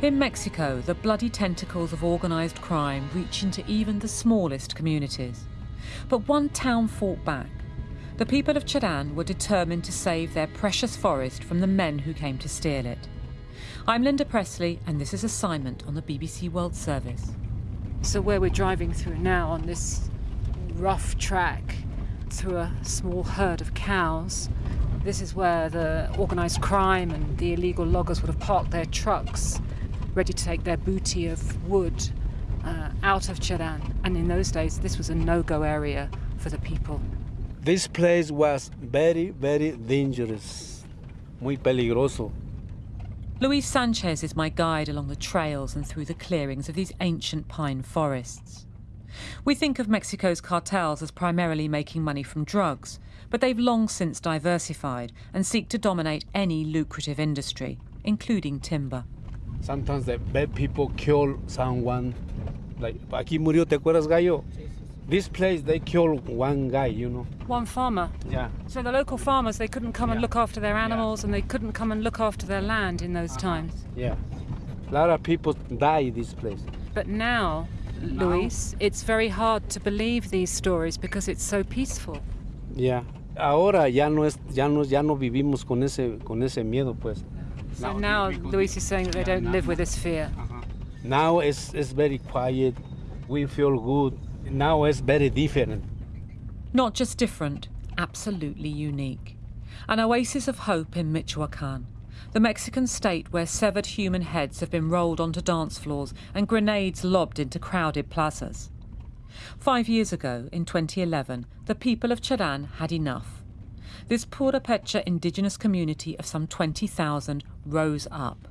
In Mexico, the bloody tentacles of organised crime reach into even the smallest communities. But one town fought back. The people of Cherán were determined to save their precious forest from the men who came to steal it. I'm Linda Pressly, and this is Assignment on the BBC World Service. So, where we're driving through now on this rough track through a small herd of cows, this is where the organised crime and the illegal loggers would have parked their trucks, ready to take their booty of wood uh, out of Cherán. And in those days, this was a no go area for the people. This place was very, very dangerous, muy peligroso. Luis Sanchez is my guide along the trails and through the clearings of these ancient pine forests. We think of Mexico's cartels as primarily making money from drugs, but they've long since diversified and seek to dominate any lucrative industry, including timber. Sometimes the bad people kill someone. Like, aquí murió, ¿te acuerdas, Gallo? This place, they kill one guy, you know. One farmer. Yeah. So the local farmers, they couldn't come and look after their animals and they couldn't come and look after their land in those uh-huh. times. Yeah. A lot of people die this place. But now, Luis, it's very hard to believe these stories because it's so peaceful. Yeah. Ahora ya no es, ya no, ya no vivimos con ese, con ese miedo, pues. So now Luis is saying that they don't live with this fear. Uh-huh. Now it's, it's very quiet. We feel good. Now it's very different. Not just different, absolutely unique. An oasis of hope in Michoacan, the Mexican state where severed human heads have been rolled onto dance floors and grenades lobbed into crowded plazas. Five years ago, in 2011, the people of Cherán had enough. This Purepecha indigenous community of some 20,000 rose up.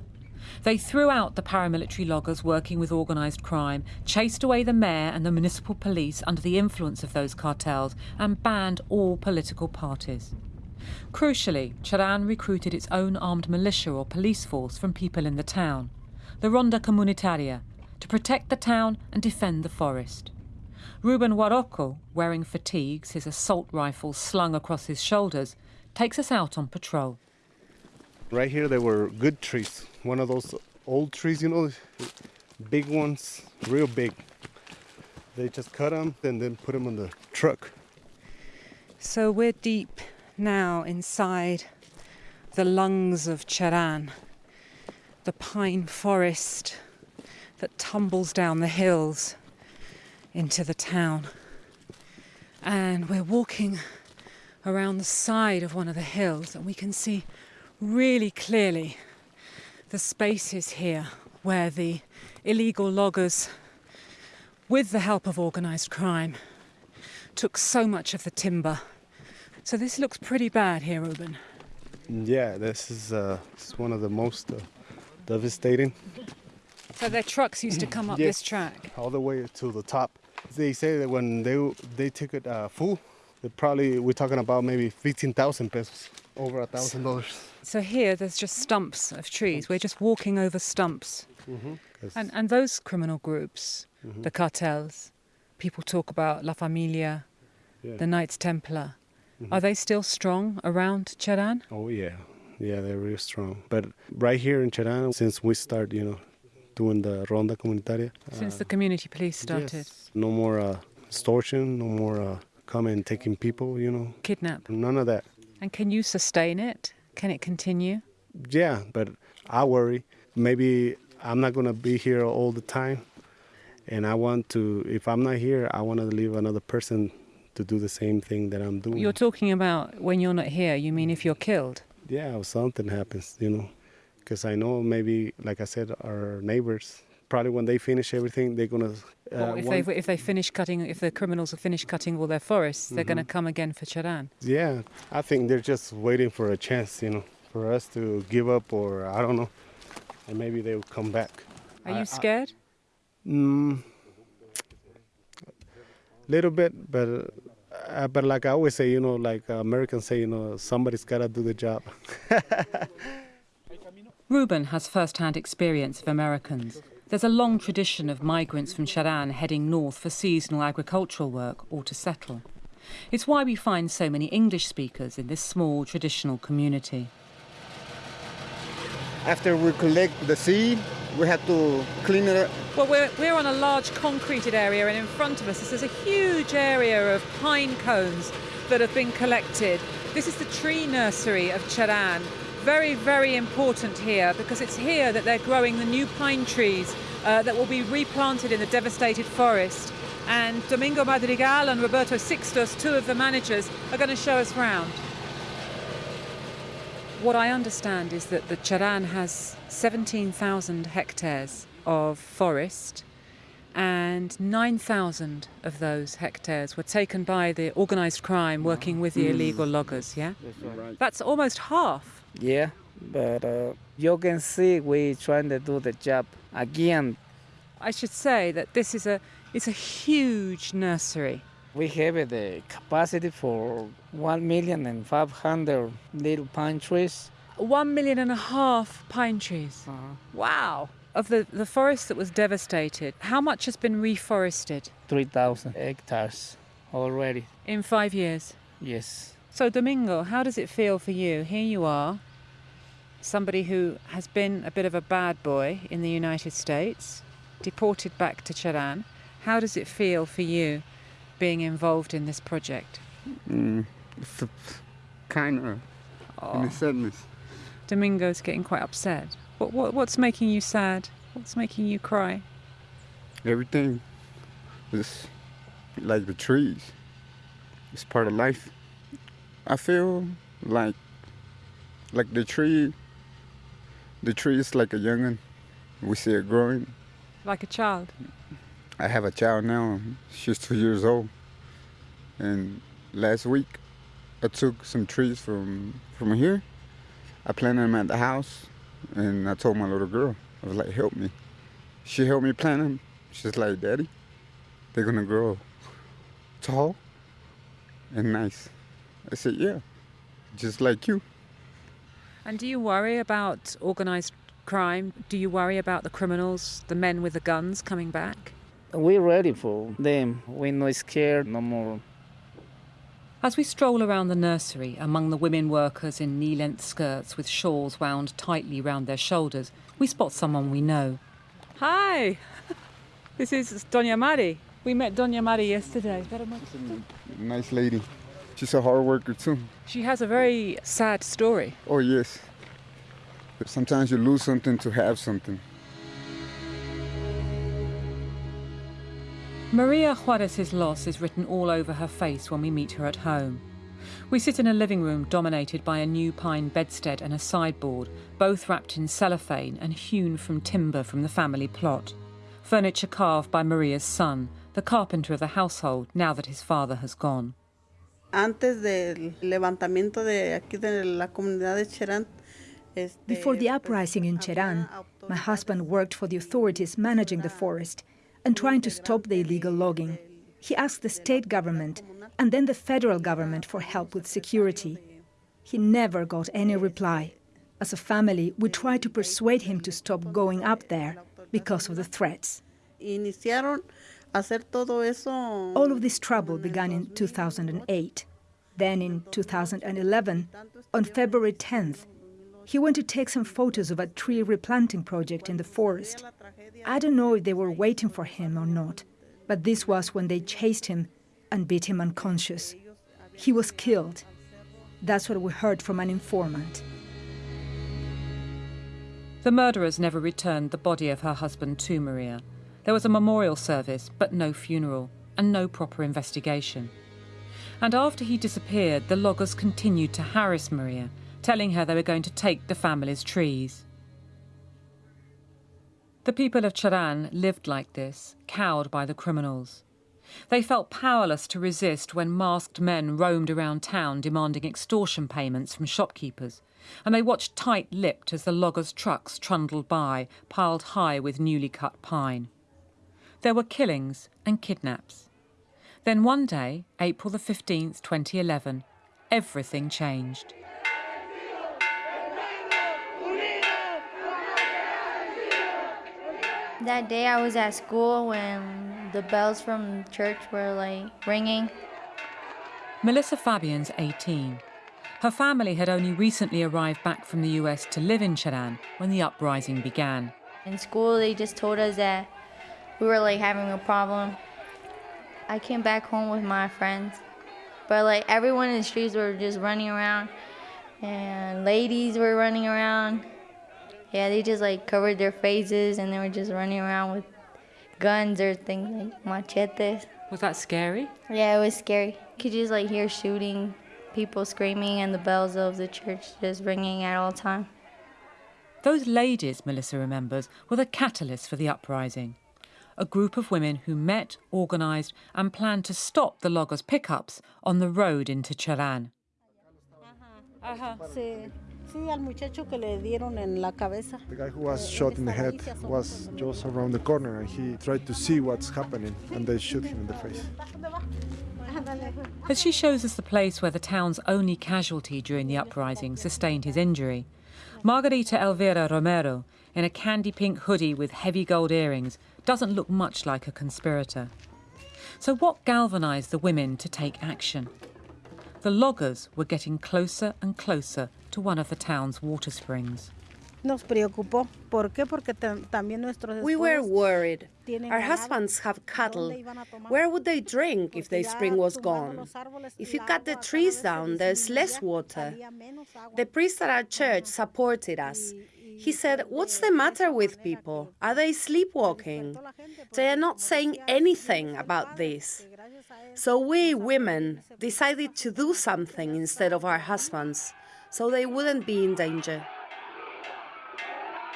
They threw out the paramilitary loggers working with organised crime, chased away the mayor and the municipal police under the influence of those cartels, and banned all political parties. Crucially, Cherán recruited its own armed militia or police force from people in the town, the Ronda Comunitaria, to protect the town and defend the forest. Ruben Warocco, wearing fatigues, his assault rifle slung across his shoulders, takes us out on patrol. Right here, there were good trees. One of those old trees, you know, big ones, real big. They just cut them and then put them on the truck. So we're deep now inside the lungs of Cherán, the pine forest that tumbles down the hills into the town. And we're walking around the side of one of the hills, and we can see really clearly the spaces here where the illegal loggers, with the help of organised crime, took so much of the timber. So this looks pretty bad here, Ruben. Yeah, this is, uh, one of the most uh, devastating. So their trucks used to come up Yes. this track. all the way to the top. They say that when they they took it uh, full, they probably we're talking about maybe fifteen thousand pesos, over a thousand dollars. So here there's just stumps of trees. We're just walking over stumps. Mm-hmm. 'Cause- And and those criminal groups, mm-hmm. the cartels, people talk about La Familia, Yeah. the Knights Templar. Mm-hmm. Are they still strong around Cherán? Oh yeah, yeah, they're real strong. But right here in Cherán, since we start, you know, doing the ronda comunitaria, Since the community police started. yes, no more uh, extortion, no more uh, coming taking people, you know, Kidnap. none of that. And can you sustain it? Can it continue? Yeah, but I worry. Maybe I'm not gonna be here all the time, and I want to. If I'm not here, I want to leave another person to do the same thing that I'm doing. You're talking about when you're not here, you mean if you're killed? yeah, if something happens, you know, because I know maybe, like I said, our neighbors probably when they finish everything, they're gonna. Uh, if they if they finish cutting, if the criminals have finished cutting all their forests, they're going to come again for Cherán. yeah, I think they're just waiting for a chance, you know, for us to give up, or I don't know, and maybe they'll come back. Are I- I- you scared? Mm, little bit, but uh, but like I always say, you know, like uh, Americans say, you know, somebody's got to do the job. Ruben has first-hand experience of Americans. There's a long tradition of migrants from Cherán heading north for seasonal agricultural work or to settle. It's why we find so many English speakers in this small traditional community. After we collect the seed, We have to clean it up. Well, we're, we're on a large concreted area, and in front of us, there's a huge area of pine cones that have been collected. This is the tree nursery of Cheran. Very, very important here because it's here that they're growing the new pine trees uh, that will be replanted in the devastated forest. And Domingo Madrigal and Roberto Sixtos, two of the managers, are going to show us round. What I understand is that the Cheran has 17,000 hectares of forest and 9,000 of those hectares were taken by the organised crime working with the illegal loggers, yeah? That's, right. That's almost half. Yeah, but uh, you can see we're trying to do the job again. I should say that this is a it's a huge nursery. We have the capacity for one million and five hundred little pine trees. One million and a half pine trees. Uh-huh. Wow. Of the, the forest that was devastated, how much has been reforested Three thousand hectares already. in five years? Yes. So, Domingo, how does it feel for you? Here you are, somebody who has been a bit of a bad boy in the United States, deported back to Cheran. How does it feel for you being involved in this project? Mm, it's kind of Oh, sadness. Domingo's getting quite upset. What, what, what's making you sad? What's making you cry? Everything is like the trees. It's part of life. I feel like like the tree. The tree is like a youngin. We see it growing. Like a child. I have a child now. She's two years old. And last week, I took some trees from from here. I planted them at the house, and I told my little girl, I was like, "Help me." She helped me plant them. She's like, "Daddy, they're gonna grow tall and nice." I said, "Yeah, just like you." And do you worry about organised crime? Do you worry about the criminals, the men with the guns coming back? We're ready for them. We're not scared no more. As we stroll around the nursery among the women workers in knee length skirts with shawls wound tightly round their shoulders, we spot someone we know. Hi, this is Doña Mari. We met Doña Mari yesterday. Nice lady. She's a hard worker too. She has a very sad story. Oh yes. But sometimes you lose something to have something. Maria Juarez's loss is written all over her face when we meet her at home. We sit in a living room dominated by a new pine bedstead and a sideboard, both wrapped in cellophane and hewn from timber from the family plot. Furniture carved by Maria's son, the carpenter of the household now that his father has gone. Antes del levantamiento de aquí de la comunidad de Cherán. este, Before the uprising in Cheran, my husband worked for the authorities managing the forest and trying to stop the illegal logging. He asked the state government and then the federal government for help with security. He never got any reply. As a family, we tried to persuade him to stop going up there because of the threats. Iniciaron hacer todo eso. All of this trouble began in 2008. Then in 2011, on February 10th, he went to take some photos of a tree replanting project in the forest. I don't know if they were waiting for him or not, but this was when they chased him and beat him unconscious. He was killed. That's what we heard from an informant. The murderers never returned the body of her husband to Maria. There was a memorial service, but no funeral, and no proper investigation. And after he disappeared, the loggers continued to harass Maria, telling her they were going to take the family's trees. The people of Cherán lived like this, cowed by the criminals. They felt powerless to resist when masked men roamed around town demanding extortion payments from shopkeepers, and they watched tight lipped as the loggers' trucks trundled by, piled high with newly cut pine. There were killings and kidnaps. Then one day, April the 15th, 2011, everything changed. That day I was at school when the bells from church were like ringing. Melissa Fabian's 18. Her family had only recently arrived back from the US to live in Cheran when the uprising began. In school, they just told us that we were like having a problem. I came back home with my friends, but like everyone in the streets were just running around, and ladies were running around. Yeah, they just like covered their faces and they were just running around with guns or things like machetes. Was that scary? Yeah, it was scary. You could just like hear shooting, people screaming, and the bells of the church just ringing at all time. Those ladies, Melissa remembers, were the catalyst for the uprising. A group of women who met, organised, and planned to stop the loggers' pickups on the road into Cherán. Sí, sí, al muchacho que le dieron en la cabeza. The guy who was eh, shot in the head was just around the corner and he tried to see what's happening and they shoot him in the face. As she shows us the place where the town's only casualty during the uprising sustained his injury, Margarita Elvira Romero, in a candy pink hoodie with heavy gold earrings, doesn't look much like a conspirator. So, what galvanised the women to take action? The loggers were getting closer and closer to one of the town's water springs. Nos preocupó. ¿Por qué? Porque también nuestros We were worried. Our husbands have cattle. Where would they drink if the spring was gone? If you cut the trees down, there's less water. The priest at our church supported us. He said, What's the matter with people? Are they sleepwalking? They are not saying anything about this. So we women decided to do something instead of our husbands, so they wouldn't be in danger.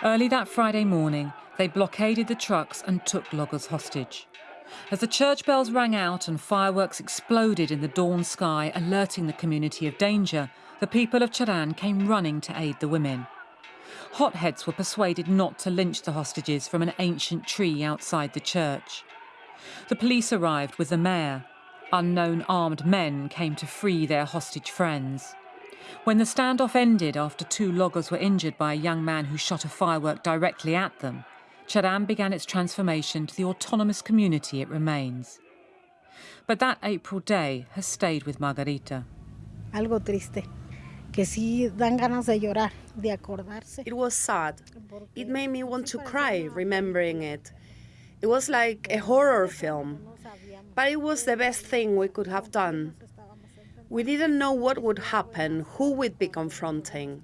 Early that Friday morning, they blockaded the trucks and took loggers hostage. As the church bells rang out and fireworks exploded in the dawn sky, alerting the community of danger, the people of Cherán came running to aid the women. Hotheads were persuaded not to lynch the hostages from an ancient tree outside the church. The police arrived with the mayor. Unknown armed men came to free their hostage friends. When the standoff ended after two loggers were injured by a young man who shot a firework directly at them, Cherán began its transformation to the autonomous community it remains. But that April day has stayed with Margarita. Algo triste. Que sí dan ganas de llorar, de acordarse. It was sad. It made me want to cry remembering it. It was like a horror film. But it was the best thing we could have done. We didn't know what would happen, who we'd be confronting.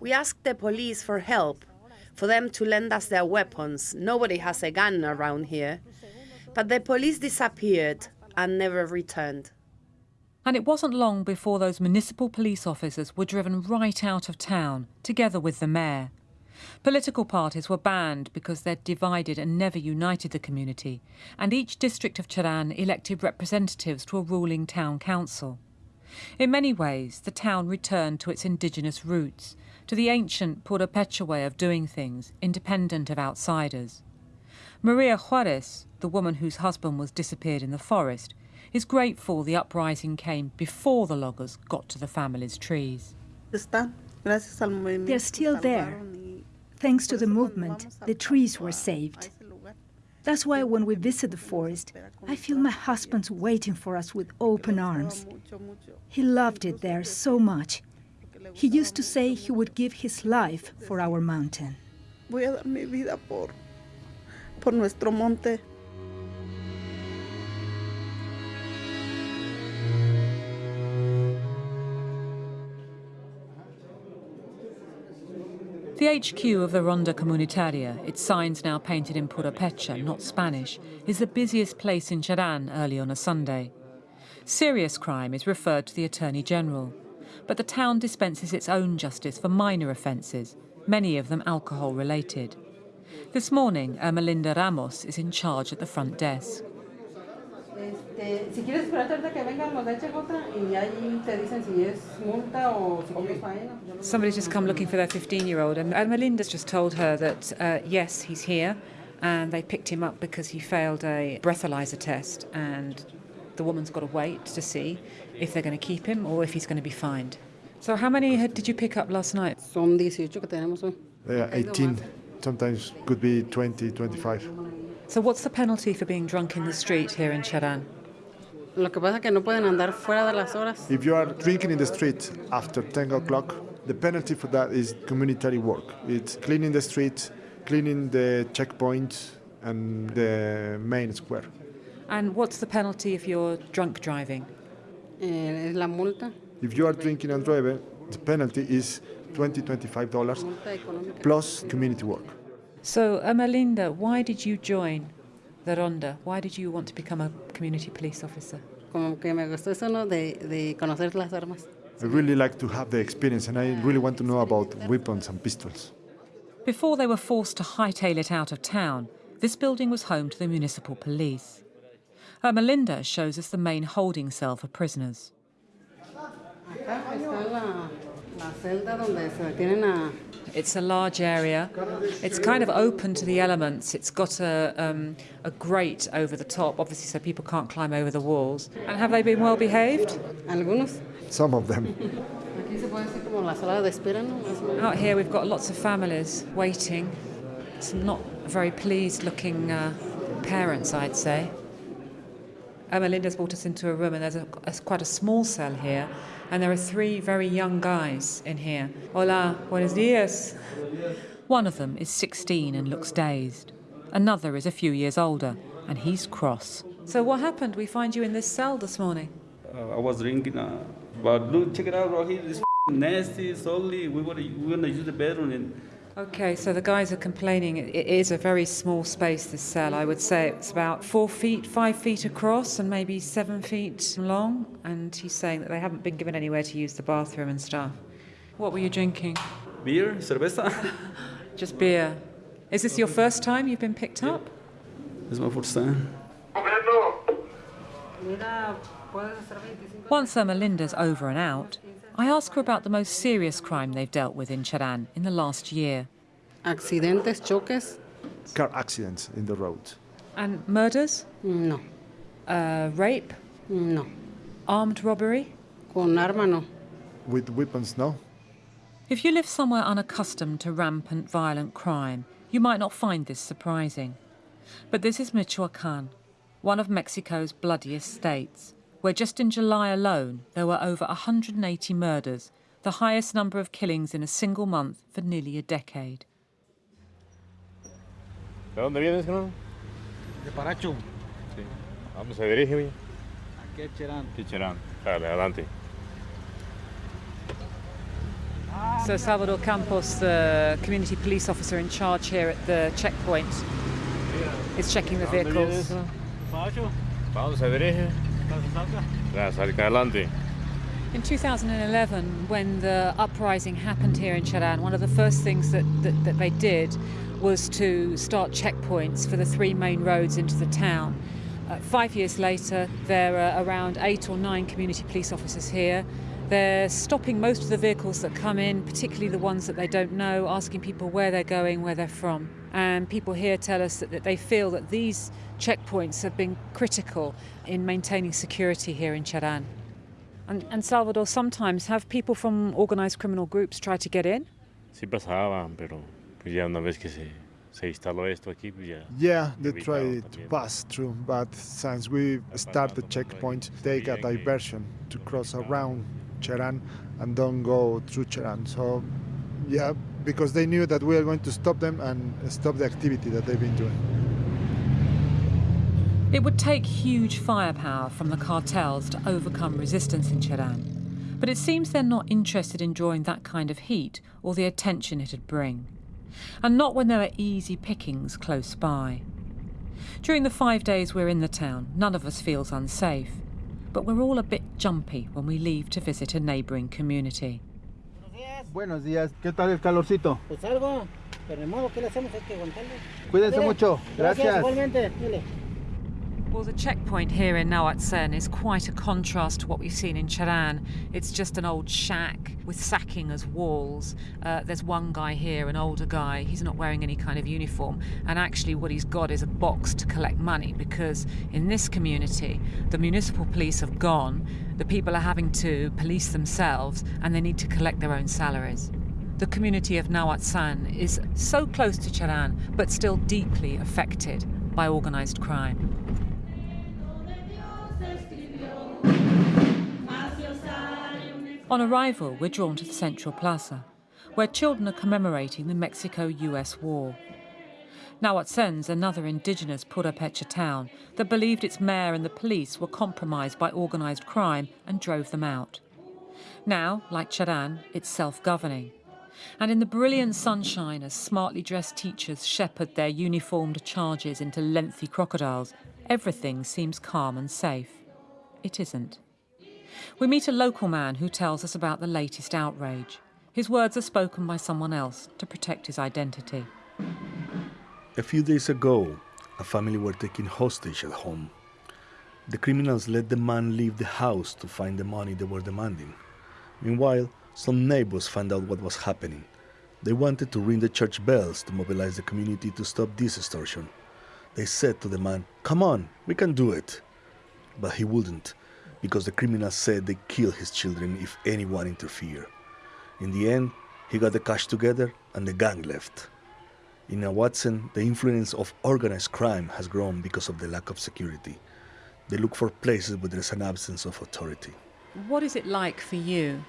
We asked the police for help, for them to lend us their weapons. Nobody has a gun around here. But the police disappeared and never returned. And it wasn't long before those municipal police officers were driven right out of town, together with the mayor. Political parties were banned because they'd divided and never united the community, and each district of Cherán elected representatives to a ruling town council. In many ways, the town returned to its indigenous roots, to the ancient Purepecha way of doing things, independent of outsiders. Maria Juarez, the woman whose husband was disappeared in the forest, is grateful the uprising came before the loggers got to the family's trees. They're still there. Thanks to the movement, the trees were saved. That's why when we visit the forest, I feel my husband's waiting for us with open arms. He loved it there so much. He used to say he would give his life for our mountain. The HQ of the Ronda Comunitaria, its signs now painted in Purepecha, not Spanish, is the busiest place in Cherán early on a Sunday. Serious crime is referred to the Attorney General, but the town dispenses its own justice for minor offences, many of them alcohol related. This morning, Ermelinda Ramos is in charge at the front desk. Si quieres esperarte ahorita que vengan los de HJ y ahí te dicen si es multa o si quieres faena. Somebody's just come looking for their 15-year-old, and, and Melinda's just told her that uh, yes, he's here, and they picked him up because he failed a breathalyzer test, and the woman's got to wait to see if they're going to keep him or if he's going to be fined. So how many had, did you pick up last night? Son 18 que tenemos hoy. They are 18, sometimes could be 20, 25. So what's the penalty for being drunk in the street here in Cherán? Lo que pasa es que no pueden andar fuera de las horas. If you are drinking in the street after 10 o'clock, the penalty for that is community work. It's cleaning the street, cleaning the checkpoint and the main square. And what's the penalty if you're drunk driving? Eh, la multa. If you are drinking and driving, the penalty is 20 $25 plus community work. So, Ermelinda, why did you join the Ronda? Why did you want to become a community police officer? Como que me gustó eso, ¿no? De, de conocer las armas. I really like to have the experience and I really want to know about weapons and pistols. Before they were forced to hightail it out of town, this building was home to the municipal police. Ermelinda shows us the main holding cell for prisoners. Acá está la, la celda donde se detienen a It's a large area. It's kind of open to the elements. It's got a, um, a grate over the top, obviously, so people can't climb over the walls. And have they been well behaved? algunos. Some of them. Aquí se puede decir como la sala de espera, ¿no? Más o menos. Out here, we've got lots of families waiting. Some not very pleased looking uh, parents, I'd say. Ermelinda's brought us into a room, and there's a, a, quite a small cell here, and there are three very young guys in here. Hola, buenos dias. One of them is 16 and looks dazed. Another is a few years older, and he's cross. So, what happened? We find you in this cell this morning. Uh, I was drinking, uh, but look, check it out. Here, this nasty, salty. We were we gonna use the bedroom and. Okay, so the guys are complaining. It it is a very small space, this cell. I would say it's about four feet, five feet across, and maybe seven feet long. And he's saying that they haven't been given anywhere to use the bathroom and stuff. What were you drinking? Beer, cerveza. Just beer. Is this your first time you've been picked up? It's my first time. Mira, puedes hacer 25. Once Ermelinda's over and out, I ask her about the most serious crime they've dealt with in Cheran in the last year. Accidentes, choques. Car accidents in the road. And murders? No. Uh, rape? No. Armed robbery? Con arma no. With weapons, no. If you live somewhere unaccustomed to rampant violent crime, you might not find this surprising. But this is Michoacan, one of Mexico's bloodiest states, where just in July alone there were over 180 murders, the highest number of killings in a single month for nearly a decade. ¿De dónde vienes, no? De Paracho. Sí. Ah, ¿Dónde se dirige, güey? Aquí a Cherán. Aquí, Cherán. Dale, adelante. Ah, so Salvador Campos, the community police officer in charge here at the checkpoint, is checking the ¿A dónde vienes, vehicles. no? Paracho. ¿Para dónde se dirige? Adelante. In 2011, when the uprising happened here in Cheran, one of the first things that, that, that they did was to start checkpoints for the three main roads into the town. Uh, five years later, there are around eight or nine community police officers here. They're stopping most of the vehicles that come in, particularly the ones that they don't know, asking people where they're going, where they're from. And people here tell us that, that they feel that these checkpoints have been critical in maintaining security here in Cheran. And, and Salvador, sometimes have people from organised criminal groups tried to get in? Sí pasaban, pero pues ya una vez que se, se instaló esto aquí. Yeah, they evitaron tried to pass through, but since we start the checkpoint, take a diversion to cross around Cheran and don't go through Cheran. So, yeah, because they knew that we are going to stop them and stop the activity that they've been doing. It would take huge firepower from the cartels to overcome resistance in Cheran, but it seems they're not interested in drawing that kind of heat or the attention it'd bring. And not when there are easy pickings close by. During the five days we're in the town, none of us feels unsafe, but we're all a bit jumpy when we leave to visit a neighbouring community. Buenos días. ¿Qué tal el calorcito? Pues algo, pero de modo, ¿qué le hacemos? Hay que aguantarle. Cuídense Dile. mucho. Gracias. igualmente. Dile. Well, the checkpoint here in Nahuatzen is quite a contrast to what we've seen in Cheran. It's just an old shack with sacking as walls. Uh, there's one guy here, an older guy. He's not wearing any kind of uniform. And actually, what he's got is a box to collect money because in this community, the municipal police have gone. The people are having to police themselves and they need to collect their own salaries. The community of Nahuatzen is so close to Cheran, but still deeply affected by organised crime. On arrival, we're drawn to the Central Plaza, where children are commemorating the Mexico War. Nahuatzen's another indigenous Purepecha town that believed its mayor and the police were compromised by organised crime and drove them out. Now, like Cherán, it's self-governing. And in the brilliant sunshine as smartly dressed teachers shepherd their uniformed charges into lengthy crocodiles, everything seems calm and safe. It isn't. We meet a local man who tells us about the latest outrage. His words are spoken by someone else to protect his identity. A few days ago, a family were taken hostage at home. The criminals let the man leave the house to find the money they were demanding. Meanwhile, some neighbors found out what was happening. They wanted to ring the church bells to mobilize the community to stop this extortion. They said to the man, Come on, we can do it. But he wouldn't, because the criminals said they'd kill his children if anyone interfered. In the end, he got the cash together and the gang left. Nahuatzen, the influence of organized crime has grown because of the lack of security. They look for places where there's an absence of authority. What is it like for you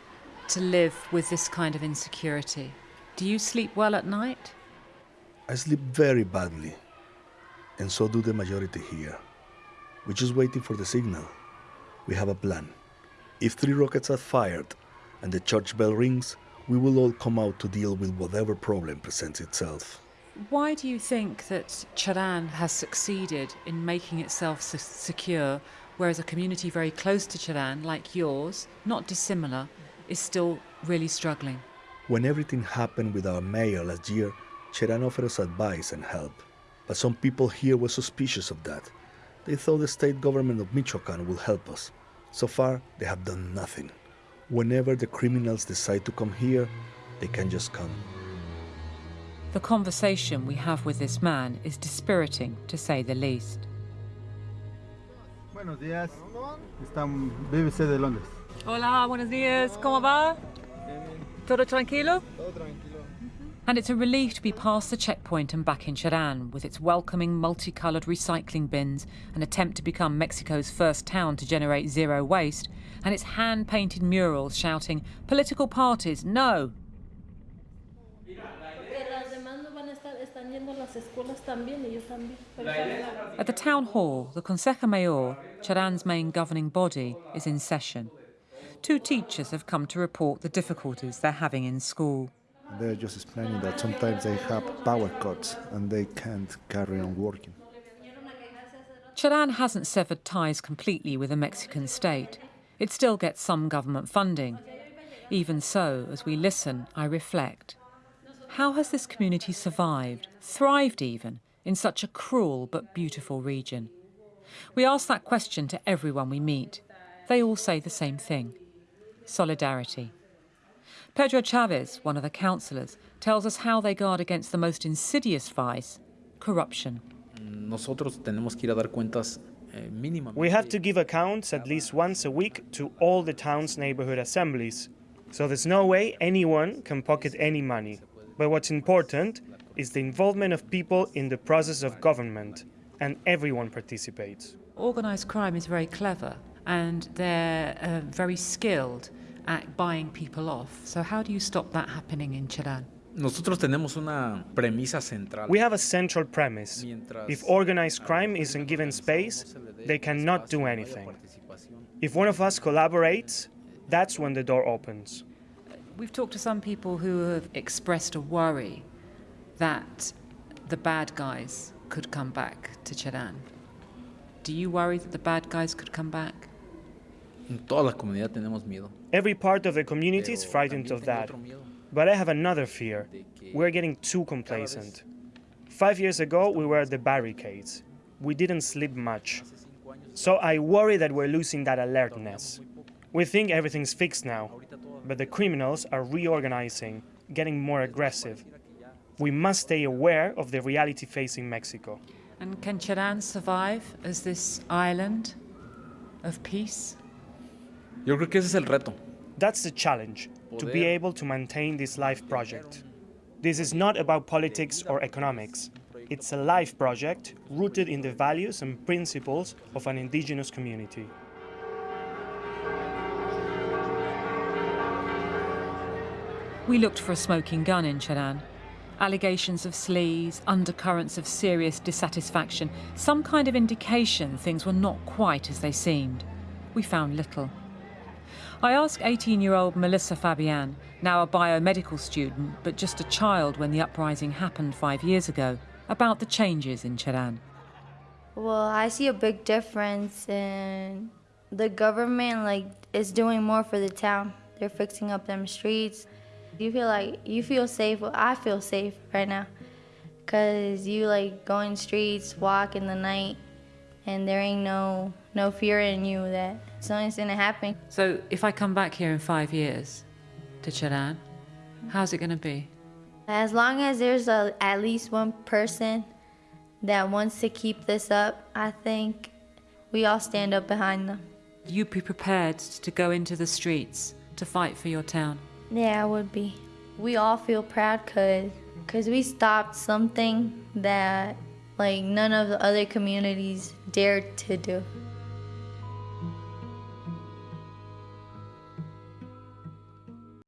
to live with this kind of insecurity? Do you sleep well at night? I sleep very badly, and so do the majority here. We're just waiting for the signal. We have a plan. If three rockets are fired and the church bell rings, we will all come out to deal with whatever problem presents itself. Why do you think that Cherán has succeeded in making itself se- secure, whereas a community very close to Cherán, like yours, not dissimilar, is still really struggling? When everything happened with our mayor last year, Cheran offered us advice and help. But some people here were suspicious of that. They thought the state government of Michoacan will help us. So far, they have done nothing. Whenever the criminals decide to come here, they can just come. The conversation we have with this man is dispiriting, to say the least. Buenos días. Están BBC de Londres. Hola, buenos días. ¿Cómo va? ¿Todo tranquilo? Todo tranquilo. Mm-hmm. And it's a relief to be past the checkpoint and back in Cherán, with its welcoming multicoloured recycling bins, an attempt to become Mexico's first town to generate zero waste, and its hand painted murals shouting, Political parties, no! At the town hall, the Consejo Mayor, Cherán's main governing body, is in session. Two teachers have come to report the difficulties they're having in school. They're just explaining that sometimes they have power cuts and they can't carry on working. Cherán hasn't severed ties completely with the Mexican state. It still gets some government funding. Even so, as we listen, I reflect. How has this community survived, thrived even, in such a cruel but beautiful region? We ask that question to everyone we meet. They all say the same thing solidarity. Pedro Chavez, one of the councillors, tells us how they guard against the most insidious vice corruption. Nosotros tenemos que ir a dar cuentas eh, mínimamente. We have to give accounts at least once a week to all the town's neighborhood assemblies. So there's no way anyone can pocket any money. But what's important is the involvement of people in the process of government, and everyone participates. Organised crime is very clever and they're uh, very skilled at buying people off. So, how do you stop that happening in Cherán? Nosotros tenemos una premisa central. We have a central premise. If organized crime isn't given space, they cannot do anything. If one of us collaborates, that's when the door opens. We've talked to some people who have expressed a worry that the bad guys could come back to Cherán. Do you worry that the bad guys could come back? En toda la comunidad tenemos miedo. Every part of the community is frightened of that. But I have another fear. We're getting too complacent. Five years ago, we were at the barricades. We didn't sleep much. So I worry that we're losing that alertness. We think everything's fixed now, but the criminals are reorganizing, getting more aggressive. We must stay aware of the reality facing Mexico. And can Cherán survive as this island of peace? Yo creo que ese es el reto. That's the challenge, to be able to maintain this life project. This is not about politics or economics. It's a life project rooted in the values and principles of an indigenous community. We looked for a smoking gun in Cherán. Allegations of sleaze, undercurrents of serious dissatisfaction, some kind of indication things were not quite as they seemed. We found little. I asked 18 year old Melissa Fabian, now a biomedical student, but just a child when the uprising happened five years ago, about the changes in Cheran. Well, I see a big difference in the government, like, is doing more for the town. They're fixing up them streets. You feel like, you feel safe. Well, I feel safe right now. Cause you like go in streets, walk in the night, and there ain't no no fear in you that something's gonna happen. So if I come back here in five years to Cheran, how's it gonna be? As long as there's a, at least one person that wants to keep this up, I think we all stand up behind them. You be prepared to go into the streets to fight for your town. Yeah, I would be. We all feel proud cause, cause we stopped something that like none of the other communities dared to do.